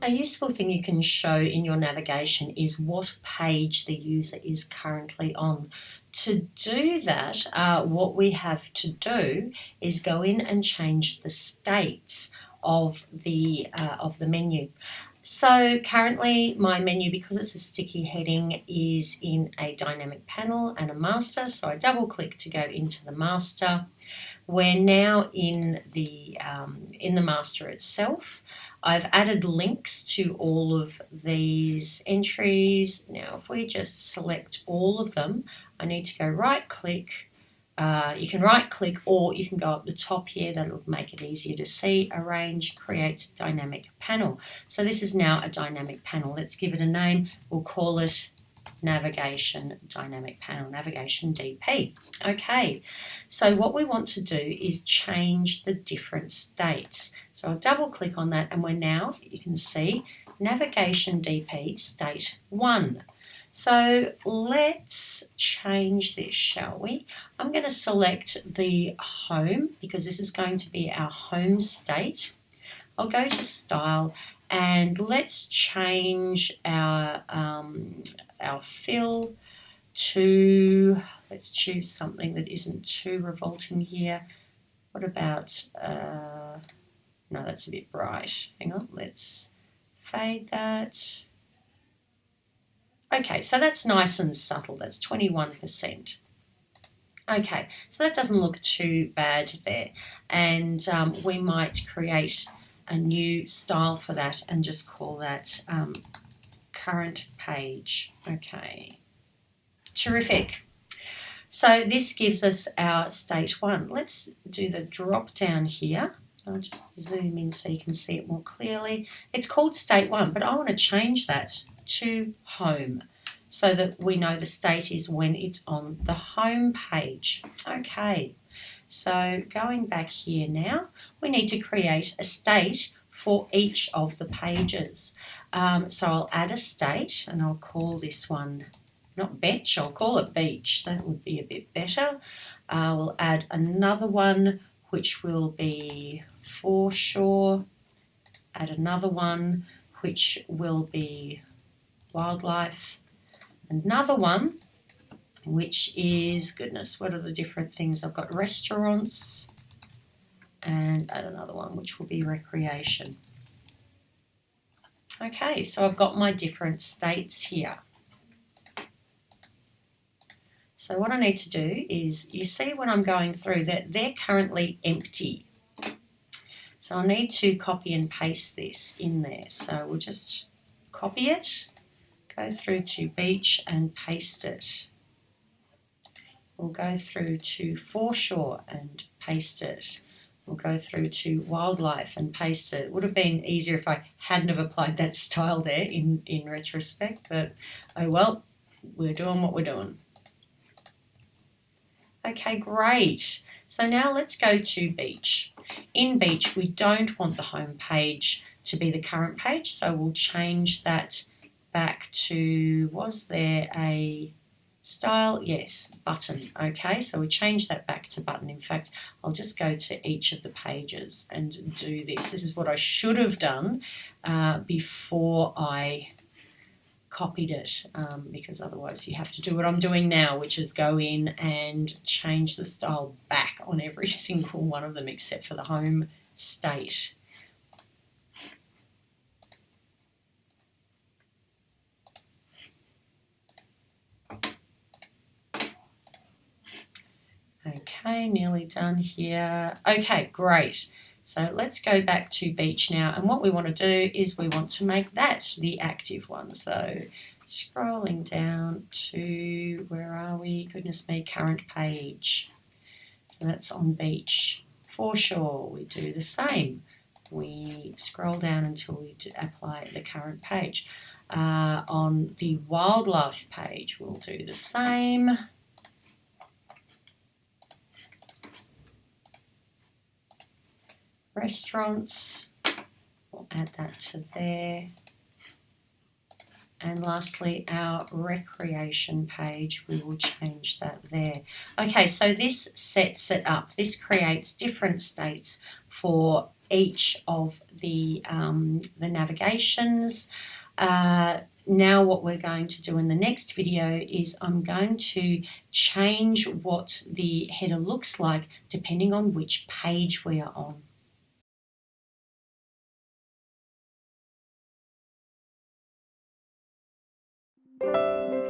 A useful thing you can show in your navigation is what page the user is currently on. To do that, uh, what we have to do is go in and change the states of the, uh, of the menu. So currently my menu, because it's a sticky heading, is in a dynamic panel and a master. So I double click to go into the master. We're now in the, um, in the master itself. I've added links to all of these entries. Now if we just select all of them, I need to go right click uh, you can right click or you can go up the top here. That'll make it easier to see. Arrange create dynamic panel. So this is now a dynamic panel. Let's give it a name. We'll call it navigation dynamic panel navigation DP okay so what we want to do is change the different states so I'll double click on that and we're now you can see navigation DP state 1 so let's change this, shall we? I'm going to select the home because this is going to be our home state. I'll go to style and let's change our, um, our fill to, let's choose something that isn't too revolting here. What about, uh, no, that's a bit bright. Hang on, let's fade that. Okay, so that's nice and subtle. That's 21%. Okay, so that doesn't look too bad there. And um, we might create a new style for that and just call that um, current page. Okay, terrific. So this gives us our state one. Let's do the drop down here. I'll just zoom in so you can see it more clearly. It's called state one, but I want to change that to home so that we know the state is when it's on the home page. Okay, so going back here now, we need to create a state for each of the pages. Um, so I'll add a state and I'll call this one, not betch, I'll call it beach. That would be a bit better. I will add another one which will be foreshore. Add another one which will be wildlife. Another one, which is, goodness, what are the different things? I've got restaurants and add another one, which will be recreation. Okay, so I've got my different states here. So what I need to do is, you see when I'm going through that they're currently empty. So I need to copy and paste this in there. So we'll just copy it go through to beach and paste it. We'll go through to foreshore and paste it. We'll go through to wildlife and paste it. it. Would have been easier if I hadn't have applied that style there in, in retrospect, but oh well, we're doing what we're doing. Okay, great. So now let's go to beach. In beach, we don't want the home page to be the current page, so we'll change that back to, was there a style? Yes, button. Okay, so we change that back to button. In fact, I'll just go to each of the pages and do this. This is what I should have done uh, before I copied it um, because otherwise you have to do what I'm doing now which is go in and change the style back on every single one of them except for the home state Okay, nearly done here. Okay, great. So let's go back to beach now. And what we want to do is we want to make that the active one. So scrolling down to, where are we? Goodness me, current page. So that's on beach. Foreshore, we do the same. We scroll down until we apply the current page. Uh, on the wildlife page, we'll do the same. Restaurants. We'll add that to there. And lastly, our recreation page, we will change that there. Okay, so this sets it up. This creates different states for each of the, um, the navigations. Uh, now what we're going to do in the next video is I'm going to change what the header looks like depending on which page we are on. Música